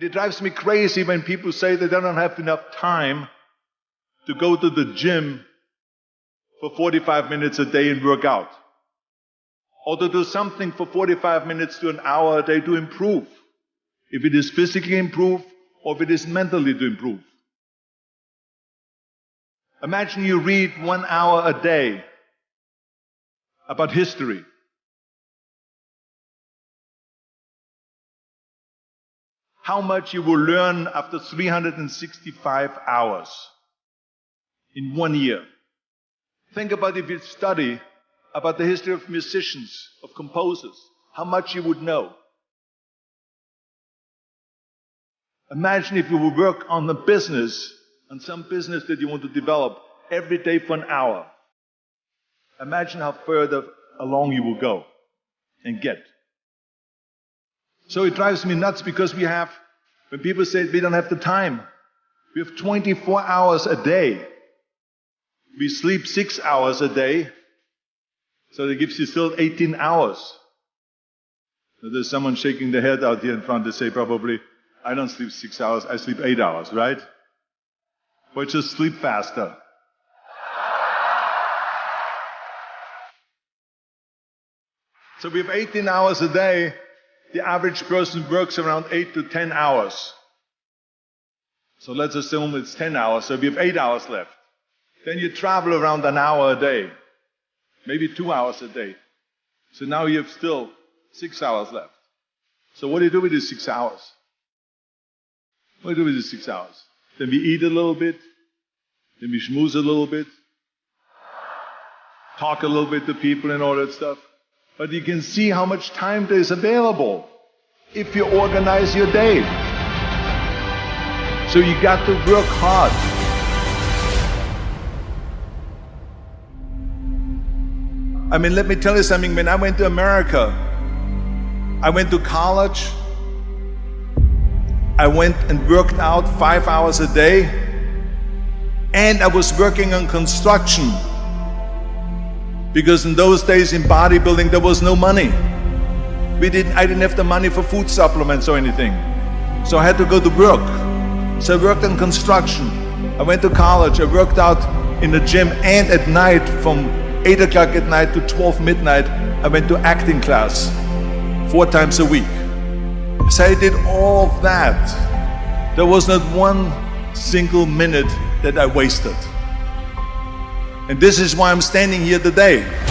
It drives me crazy when people say they don't have enough time to go to the gym for 45 minutes a day and work out. Or to do something for 45 minutes to an hour a day to improve. If it is physically improve or if it is mentally to improve. Imagine you read one hour a day about history. How much you will learn after 365 hours in one year. Think about if you study about the history of musicians, of composers, how much you would know. Imagine if you would work on the business, on some business that you want to develop every day for an hour. Imagine how further along you will go and get. So it drives me nuts because we have, when people say we don't have the time, we have 24 hours a day. We sleep six hours a day, so that gives you still 18 hours. So there's someone shaking their head out here in front to say probably, I don't sleep six hours, I sleep eight hours, right? But just sleep faster. So we have 18 hours a day. The average person works around 8 to 10 hours. So let's assume it's 10 hours, so we have 8 hours left. Then you travel around an hour a day, maybe 2 hours a day. So now you have still 6 hours left. So what do you do with these 6 hours? What do you do with these 6 hours? Then we eat a little bit, then we schmooze a little bit, talk a little bit to people and all that stuff. But you can see how much time there is available if you organize your day. So you got to work hard. I mean, let me tell you something. When I went to America, I went to college. I went and worked out five hours a day. And I was working on construction because in those days in bodybuilding, there was no money. We didn't, I didn't have the money for food supplements or anything. So I had to go to work. So I worked in construction. I went to college. I worked out in the gym and at night from 8 o'clock at night to 12 midnight, I went to acting class four times a week. So I did all of that. There was not one single minute that I wasted. And this is why I'm standing here today.